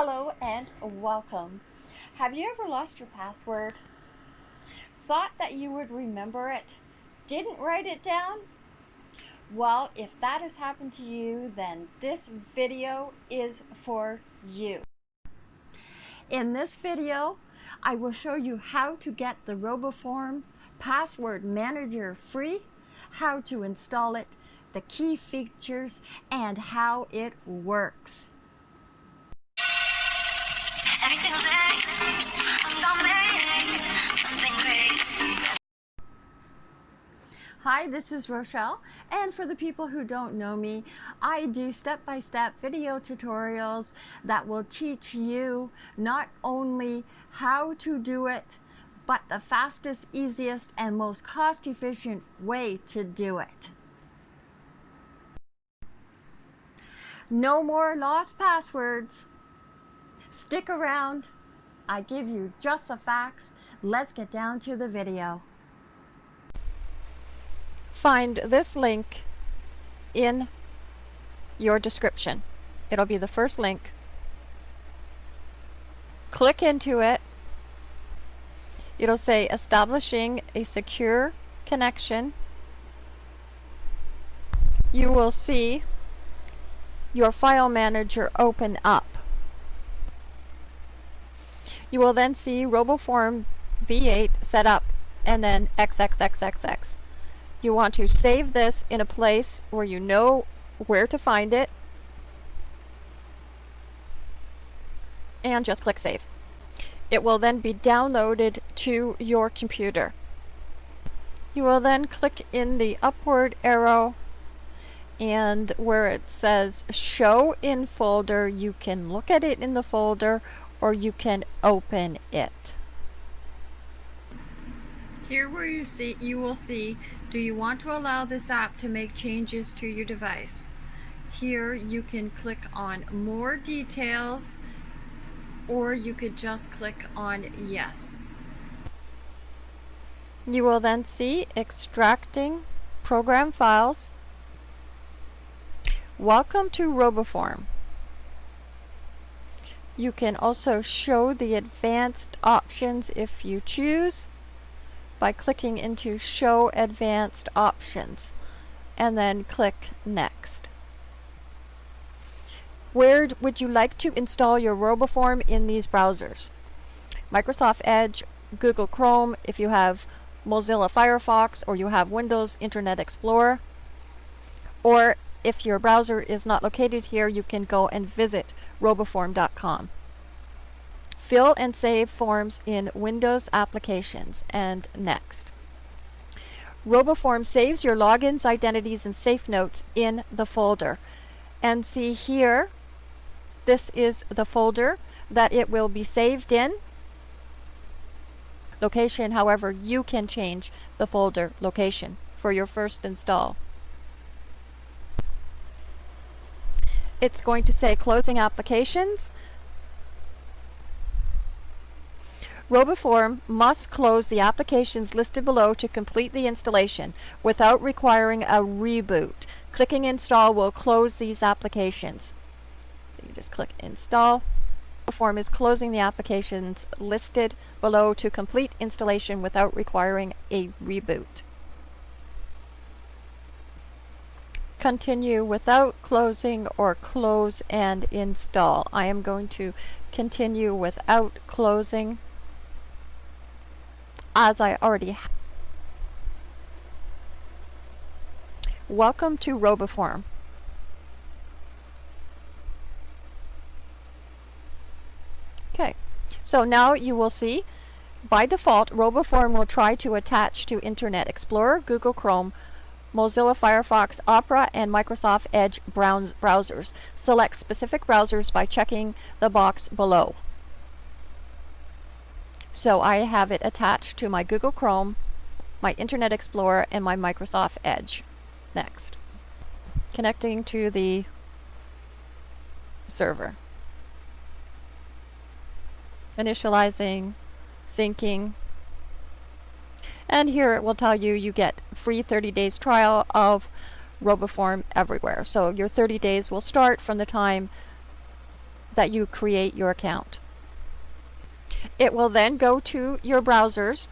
Hello and welcome. Have you ever lost your password? Thought that you would remember it? Didn't write it down? Well, if that has happened to you, then this video is for you. In this video, I will show you how to get the RoboForm Password Manager free, how to install it, the key features, and how it works. Hi, this is Rochelle, and for the people who don't know me, I do step-by-step -step video tutorials that will teach you not only how to do it, but the fastest, easiest, and most cost-efficient way to do it. No more lost passwords. Stick around. I give you just the facts. Let's get down to the video. Find this link in your description. It'll be the first link. Click into it. It'll say establishing a secure connection. You will see your file manager open up. You will then see RoboForm V8 set up and then XXXXX. You want to save this in a place where you know where to find it and just click save. It will then be downloaded to your computer. You will then click in the upward arrow and where it says show in folder you can look at it in the folder or you can open it. Here where you see you will see do you want to allow this app to make changes to your device? Here you can click on more details or you could just click on yes. You will then see extracting program files. Welcome to RoboForm. You can also show the advanced options if you choose by clicking into show advanced options and then click next. Where would you like to install your RoboForm in these browsers? Microsoft Edge, Google Chrome, if you have Mozilla Firefox or you have Windows Internet Explorer, or if your browser is not located here, you can go and visit roboform.com. Fill and save forms in Windows applications and next. RoboForm saves your logins, identities, and safe notes in the folder. And see here, this is the folder that it will be saved in. Location, however, you can change the folder location for your first install. it's going to say closing applications. RoboForm must close the applications listed below to complete the installation without requiring a reboot. Clicking install will close these applications. So you just click install. RoboForm is closing the applications listed below to complete installation without requiring a reboot. continue without closing or close and install. I am going to continue without closing as I already have. Welcome to RoboForm. Okay, so now you will see by default RoboForm will try to attach to Internet Explorer, Google Chrome, Mozilla Firefox, Opera, and Microsoft Edge browsers. Select specific browsers by checking the box below. So I have it attached to my Google Chrome, my Internet Explorer, and my Microsoft Edge. Next. Connecting to the server. Initializing, syncing, and here it will tell you you get free 30 days trial of RoboForm everywhere. So your 30 days will start from the time that you create your account. It will then go to your browsers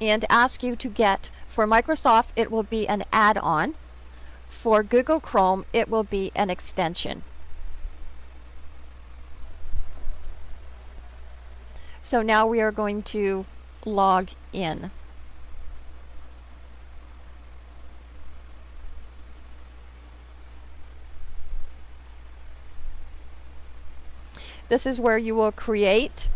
and ask you to get, for Microsoft, it will be an add-on. For Google Chrome, it will be an extension. So now we are going to log in. This is where you will create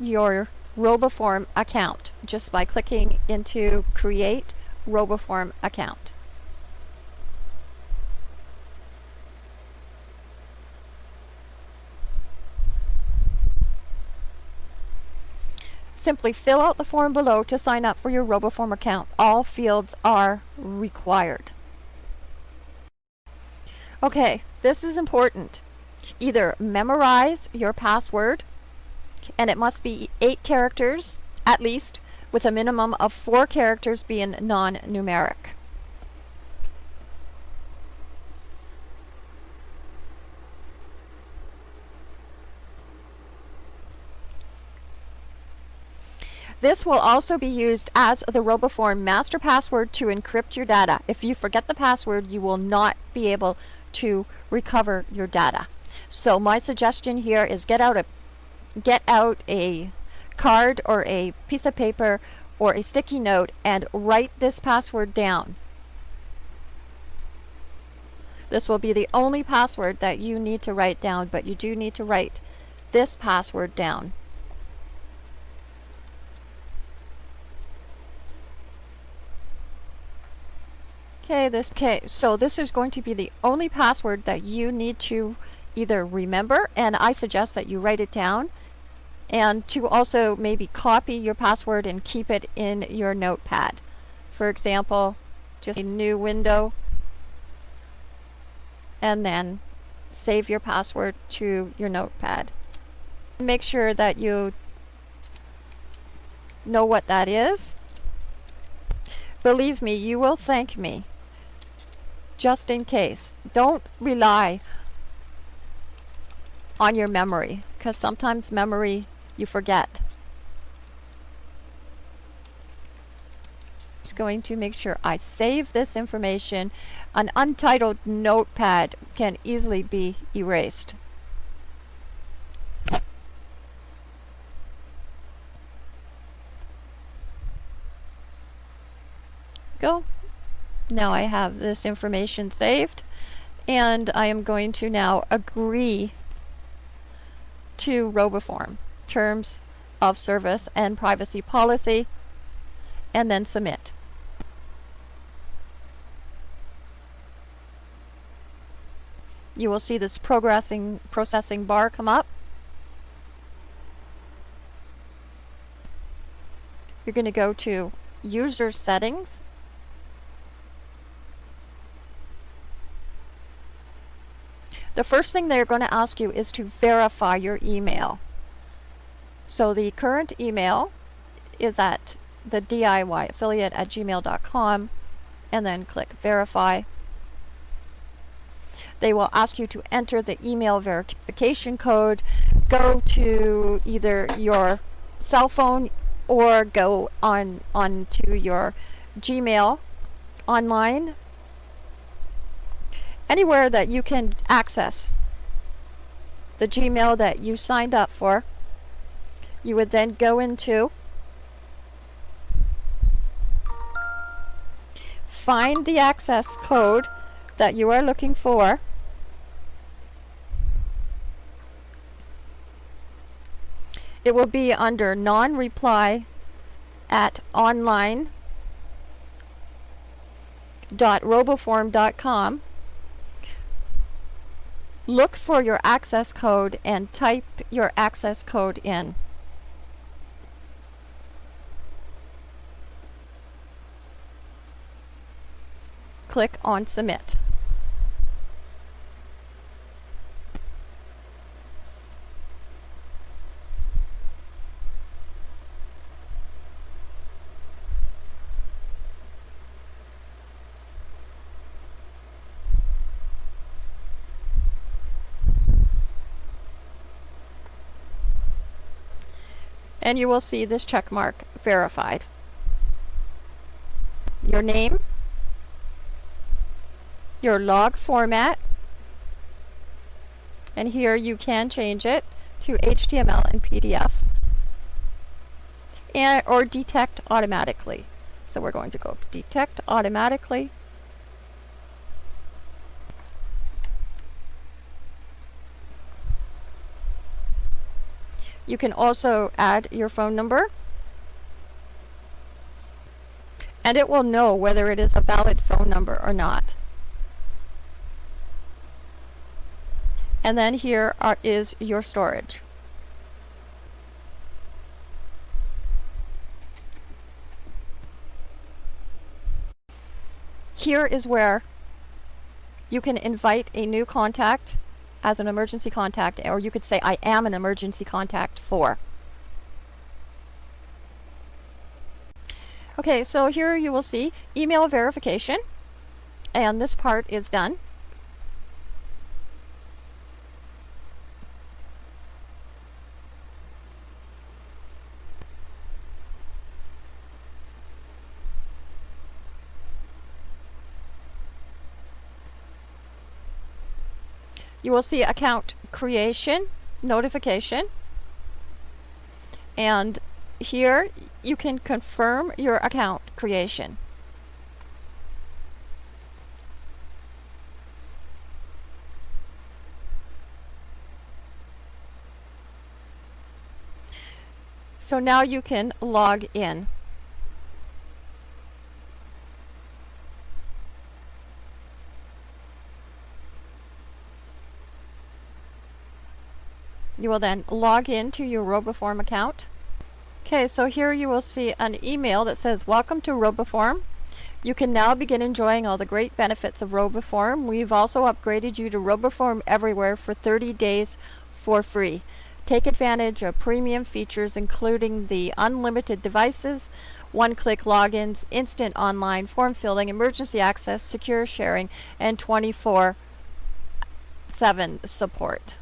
your RoboForm account just by clicking into Create RoboForm Account. Simply fill out the form below to sign up for your RoboForm account. All fields are required. Okay, this is important. Either memorize your password, and it must be eight characters at least, with a minimum of four characters being non-numeric. This will also be used as the RoboForm master password to encrypt your data. If you forget the password, you will not be able to recover your data. So my suggestion here is get out a get out a card or a piece of paper or a sticky note and write this password down. This will be the only password that you need to write down, but you do need to write this password down. Okay, this okay, so this is going to be the only password that you need to either remember, and I suggest that you write it down, and to also maybe copy your password and keep it in your notepad. For example, just a new window, and then save your password to your notepad. Make sure that you know what that is. Believe me, you will thank me just in case. Don't rely on your memory because sometimes memory you forget. Just going to make sure I save this information. An untitled notepad can easily be erased. Go. Now I have this information saved and I am going to now agree to RoboForm terms of service and privacy policy and then submit. You will see this progressing processing bar come up. You're going to go to user settings The first thing they're going to ask you is to verify your email. So the current email is at the DIY affiliate at gmail.com and then click verify. They will ask you to enter the email verification code. Go to either your cell phone or go on onto your Gmail online anywhere that you can access the Gmail that you signed up for. You would then go into find the access code that you are looking for. It will be under non-reply at online dot online.roboform.com look for your access code and type your access code in. click on Submit. and you will see this check mark verified. Your name your log format, and here you can change it to HTML and PDF and or detect automatically. So we're going to go detect automatically. You can also add your phone number and it will know whether it is a valid phone number or not. And then here are, is your storage. Here is where you can invite a new contact as an emergency contact, or you could say, I am an emergency contact for. Okay, so here you will see email verification, and this part is done. You will see account creation notification and here you can confirm your account creation. So now you can log in. You will then log into your RoboForm account. Okay, so here you will see an email that says, Welcome to RoboForm. You can now begin enjoying all the great benefits of RoboForm. We've also upgraded you to RoboForm Everywhere for 30 days for free. Take advantage of premium features including the unlimited devices, one-click logins, instant online form filling, emergency access, secure sharing, and 24-7 support.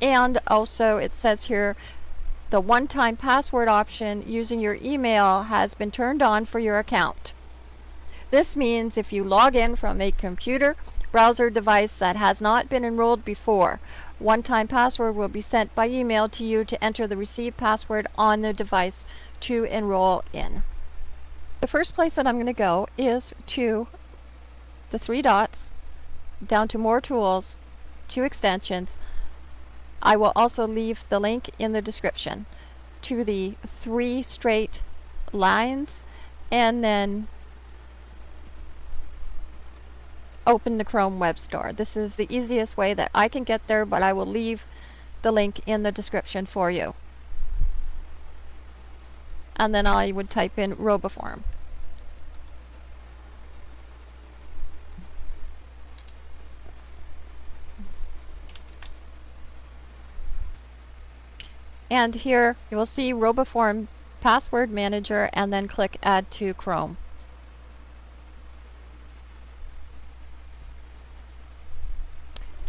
And also it says here the one-time password option using your email has been turned on for your account. This means if you log in from a computer browser device that has not been enrolled before, one-time password will be sent by email to you to enter the received password on the device to enroll in. The first place that I'm going to go is to the three dots, down to more tools, to extensions, I will also leave the link in the description to the three straight lines and then open the Chrome Web Store. This is the easiest way that I can get there, but I will leave the link in the description for you. And then I would type in Roboform. And here you will see RoboForm Password Manager and then click Add to Chrome.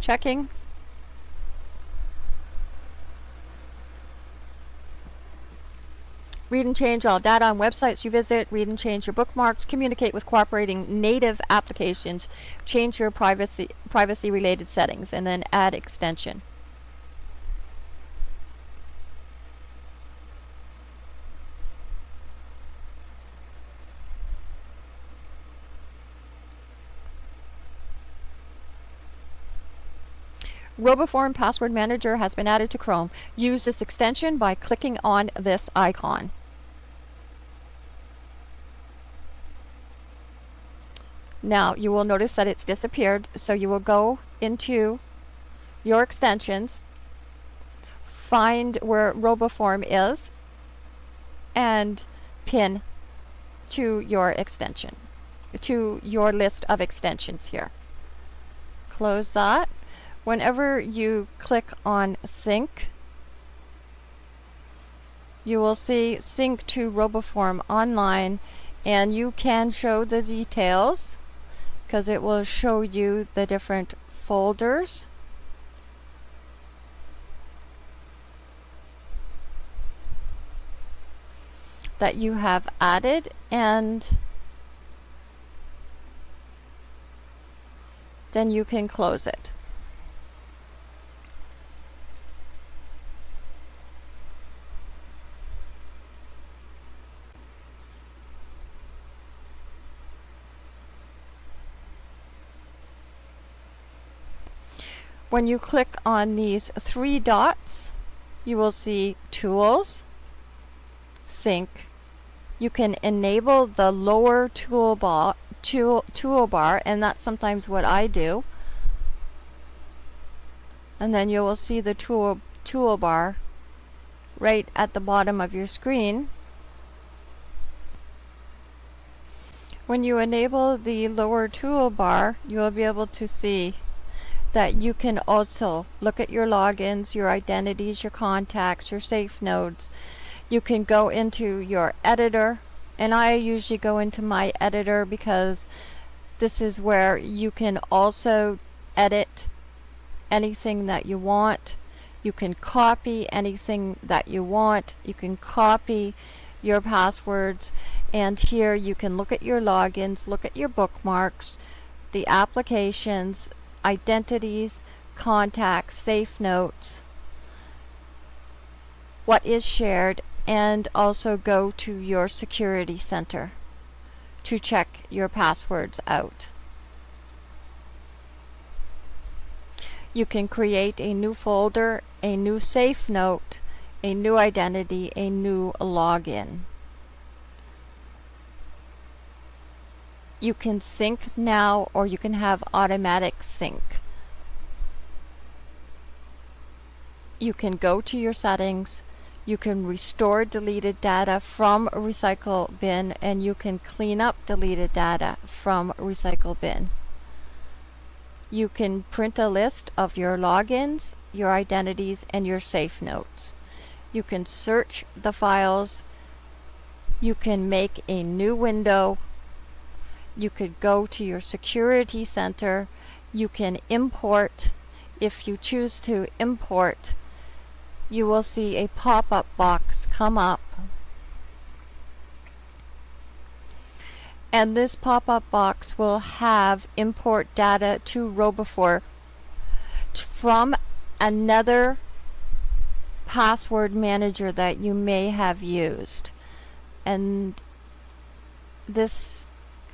Checking. Read and change all data on websites you visit, read and change your bookmarks, communicate with cooperating native applications, change your privacy privacy related settings, and then add extension. RoboForm Password Manager has been added to Chrome. Use this extension by clicking on this icon. Now you will notice that it's disappeared so you will go into your extensions find where RoboForm is and pin to your extension to your list of extensions here. Close that whenever you click on sync, you will see sync to RoboForm online and you can show the details because it will show you the different folders that you have added and then you can close it. When you click on these three dots, you will see Tools, Sync. You can enable the lower toolbar, tool, toolbar, and that's sometimes what I do. And then you will see the tool toolbar right at the bottom of your screen. When you enable the lower toolbar, you will be able to see that you can also look at your logins, your identities, your contacts, your safe notes. You can go into your editor, and I usually go into my editor because this is where you can also edit anything that you want. You can copy anything that you want. You can copy your passwords and here you can look at your logins, look at your bookmarks, the applications, identities, contacts, safe notes, what is shared, and also go to your security center to check your passwords out. You can create a new folder, a new safe note, a new identity, a new login. You can sync now or you can have automatic sync. You can go to your settings, you can restore deleted data from recycle bin and you can clean up deleted data from recycle bin. You can print a list of your logins, your identities, and your safe notes. You can search the files. You can make a new window you could go to your security center. You can import. If you choose to import, you will see a pop-up box come up. And this pop-up box will have import data to RoboForm from another password manager that you may have used. And this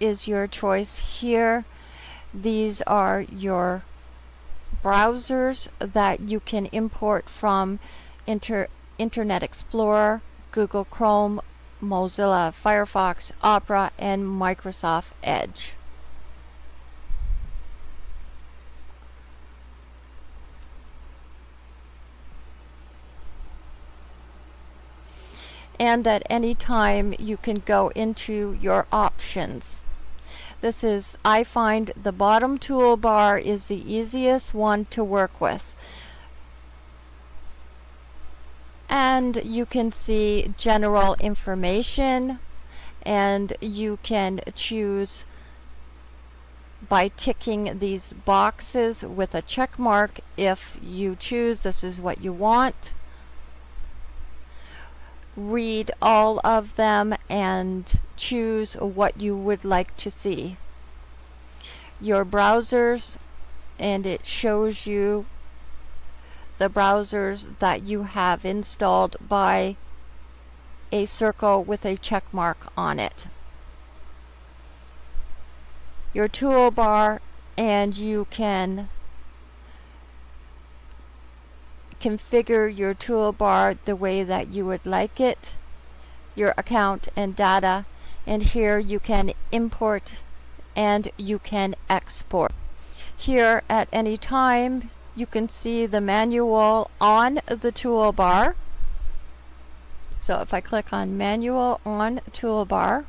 is your choice here. These are your browsers that you can import from Inter Internet Explorer, Google Chrome, Mozilla Firefox, Opera, and Microsoft Edge. and at any time you can go into your options. This is, I find the bottom toolbar is the easiest one to work with. And you can see general information and you can choose by ticking these boxes with a check mark if you choose this is what you want read all of them and choose what you would like to see. Your browsers and it shows you the browsers that you have installed by a circle with a check mark on it. Your toolbar and you can configure your toolbar the way that you would like it, your account and data, and here you can import and you can export. Here at any time you can see the manual on the toolbar. So if I click on manual on toolbar,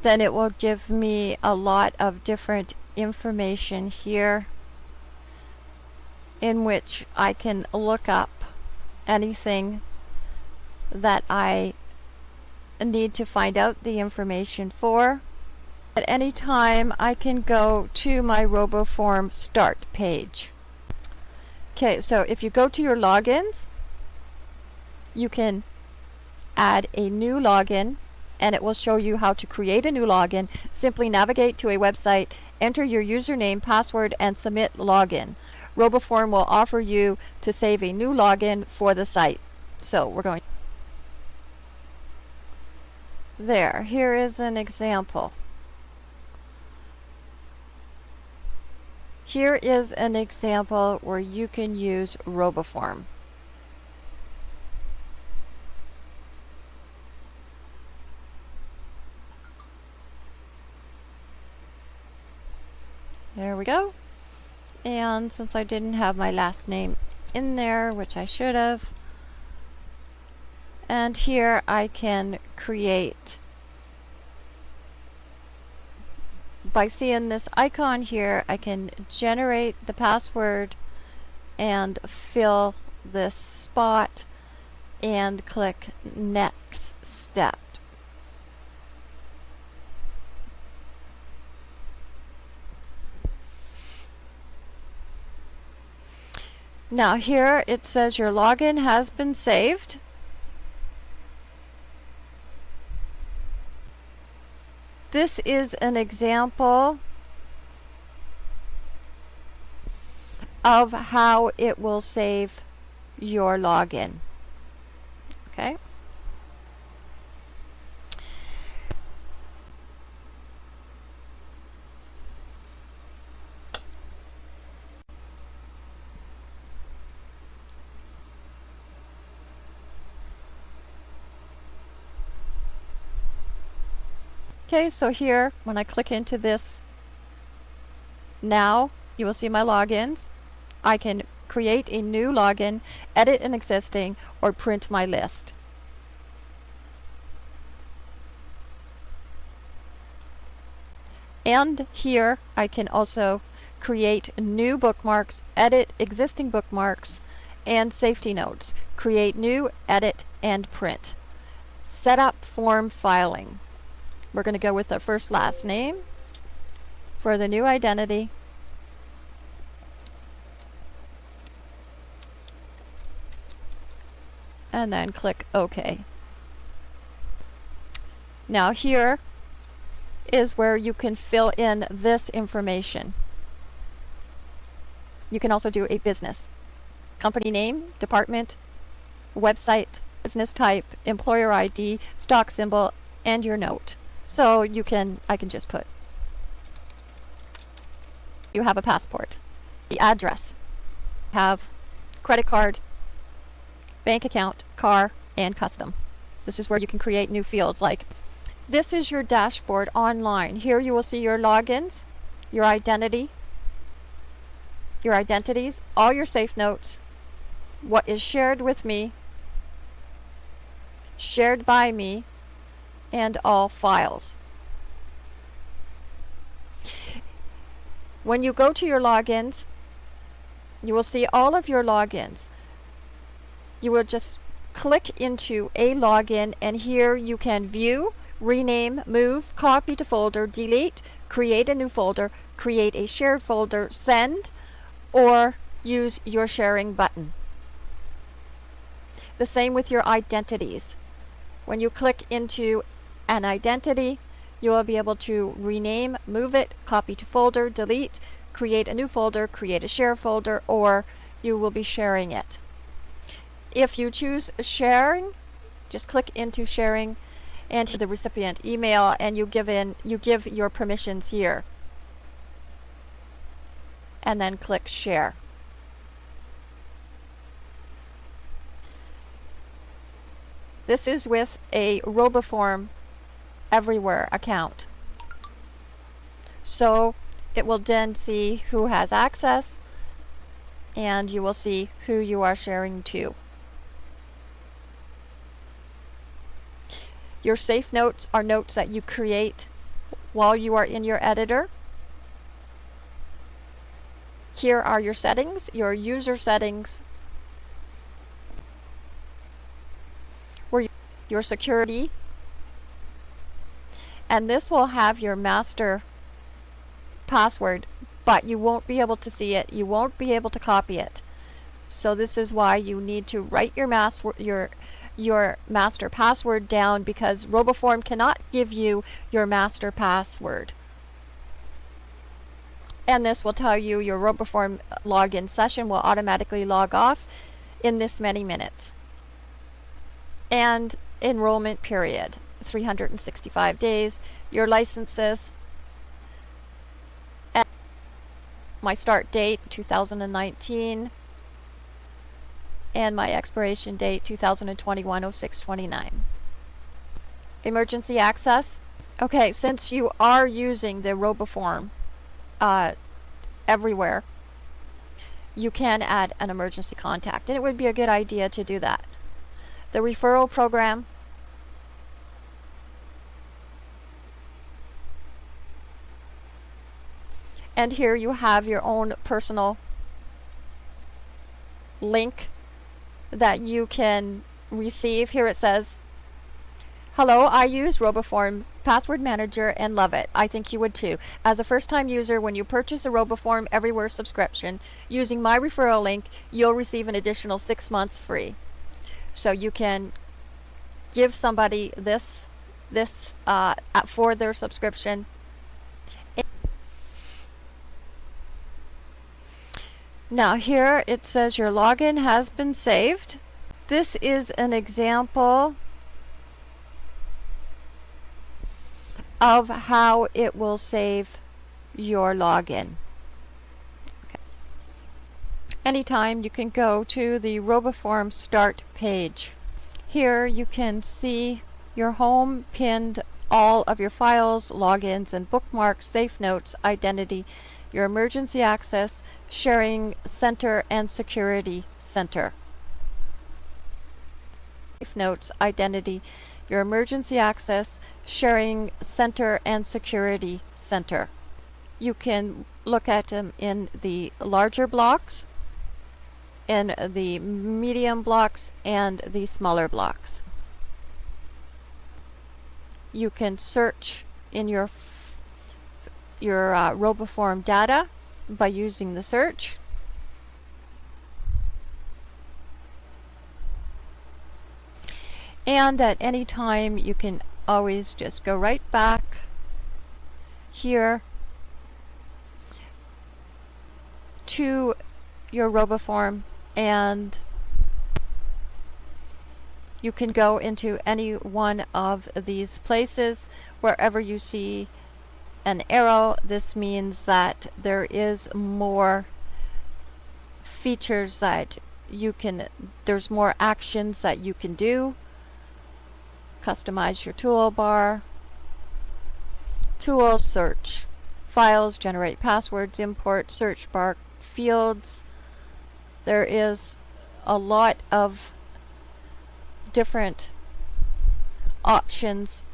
then it will give me a lot of different information here in which I can look up anything that I need to find out the information for. At any time, I can go to my RoboForm start page. Okay, so if you go to your logins, you can add a new login and it will show you how to create a new login. Simply navigate to a website, enter your username, password, and submit login. RoboForm will offer you to save a new login for the site. So we're going there. Here is an example. Here is an example where you can use RoboForm. There we go. And since I didn't have my last name in there, which I should have, and here I can create by seeing this icon here I can generate the password and fill this spot and click next step Now here it says your login has been saved. This is an example of how it will save your login. Okay. Okay, so here, when I click into this, now you will see my logins. I can create a new login, edit an existing, or print my list. And here I can also create new bookmarks, edit existing bookmarks, and safety notes. Create new, edit, and print. Set up form filing. We're going to go with the first last name for the new identity. And then click OK. Now here is where you can fill in this information. You can also do a business. Company name, department, website, business type, employer ID, stock symbol, and your note. So you can, I can just put, you have a passport, the address, have credit card, bank account, car, and custom. This is where you can create new fields like this is your dashboard online. Here you will see your logins, your identity, your identities, all your safe notes, what is shared with me, shared by me, and all files. When you go to your logins, you will see all of your logins. You will just click into a login and here you can view, rename, move, copy to folder, delete, create a new folder, create a shared folder, send, or use your sharing button. The same with your identities. When you click into an identity, you will be able to rename, move it, copy to folder, delete, create a new folder, create a share folder, or you will be sharing it. If you choose sharing, just click into sharing and the recipient email and you give in you give your permissions here. And then click share. This is with a RoboForm everywhere account. So it will then see who has access and you will see who you are sharing to. Your safe notes are notes that you create while you are in your editor. Here are your settings, your user settings, where your security and this will have your master password but you won't be able to see it. You won't be able to copy it. So this is why you need to write your your your master password down because RoboForm cannot give you your master password. And this will tell you your RoboForm uh, login session will automatically log off in this many minutes. And enrollment period 365 days. Your licenses my start date 2019 and my expiration date 2021 0629 emergency access? Okay since you are using the roboform uh, everywhere you can add an emergency contact and it would be a good idea to do that. The referral program and here you have your own personal link that you can receive. Here it says, Hello, I use RoboForm Password Manager and love it. I think you would too. As a first time user, when you purchase a RoboForm Everywhere subscription using my referral link, you'll receive an additional six months free. So you can give somebody this this uh, for their subscription Now here it says your login has been saved. This is an example of how it will save your login. Okay. Anytime you can go to the RoboForm start page. Here you can see your home pinned all of your files, logins, and bookmarks, safe notes, identity, your emergency access, sharing center, and security center. Safe notes, identity, your emergency access, sharing center, and security center. You can look at them in the larger blocks, in the medium blocks, and the smaller blocks. You can search in your your uh, RoboForm data by using the search. And at any time you can always just go right back here to your RoboForm and you can go into any one of these places wherever you see an arrow, this means that there is more features that you can, there's more actions that you can do. Customize your toolbar. Tool search. Files, generate passwords, import, search bar, fields. There is a lot of different options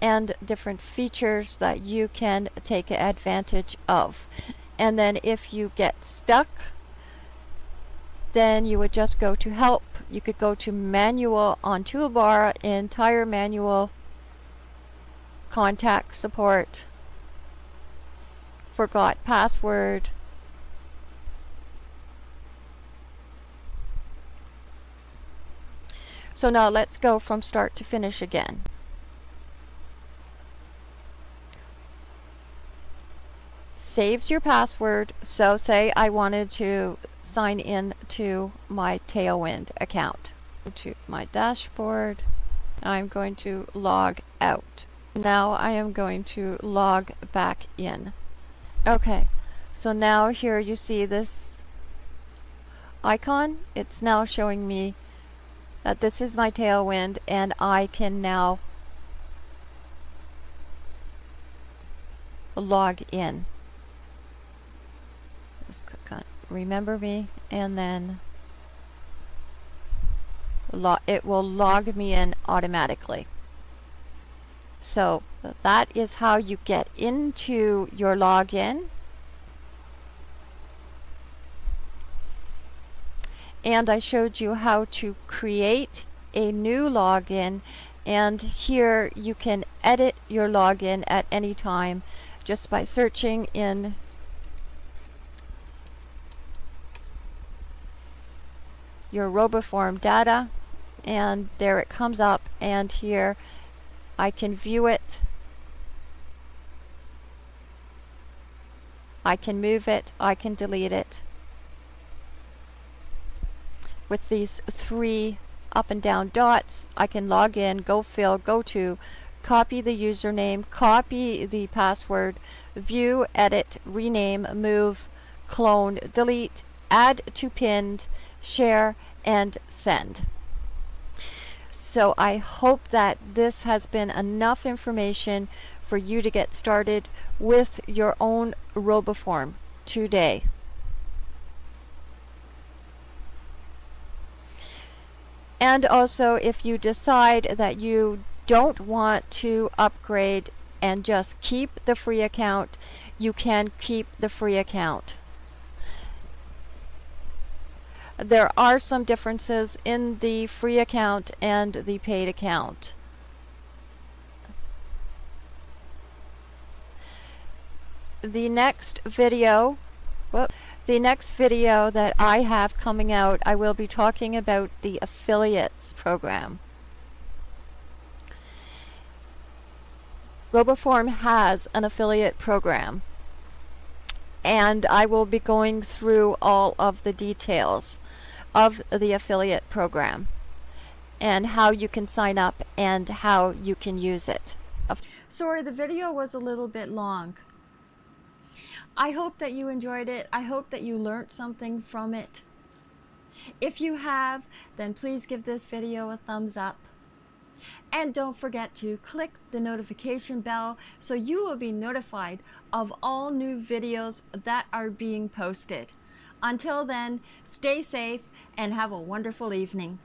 and different features that you can take advantage of. And then if you get stuck, then you would just go to help. You could go to manual on toolbar, entire manual, contact support, forgot password, So now let's go from start to finish again. Saves your password. So say I wanted to sign in to my Tailwind account. To my dashboard, I'm going to log out. Now I am going to log back in. Okay, so now here you see this icon. It's now showing me that this is my Tailwind and I can now log in just click on remember me and then it will log me in automatically. So that is how you get into your login. And I showed you how to create a new login and here you can edit your login at any time just by searching in your RoboForm data and there it comes up and here I can view it. I can move it. I can delete it. With these three up and down dots I can log in go fill go to copy the username copy the password view edit rename move clone delete add to pinned share and send so I hope that this has been enough information for you to get started with your own RoboForm today. And also, if you decide that you don't want to upgrade and just keep the free account, you can keep the free account. There are some differences in the free account and the paid account. The next video, whoop, the next video that I have coming out, I will be talking about the affiliates program. RoboForm has an affiliate program and I will be going through all of the details of the affiliate program and how you can sign up and how you can use it. Sorry, the video was a little bit long. I hope that you enjoyed it. I hope that you learned something from it. If you have, then please give this video a thumbs up. And don't forget to click the notification bell so you will be notified of all new videos that are being posted. Until then, stay safe and have a wonderful evening.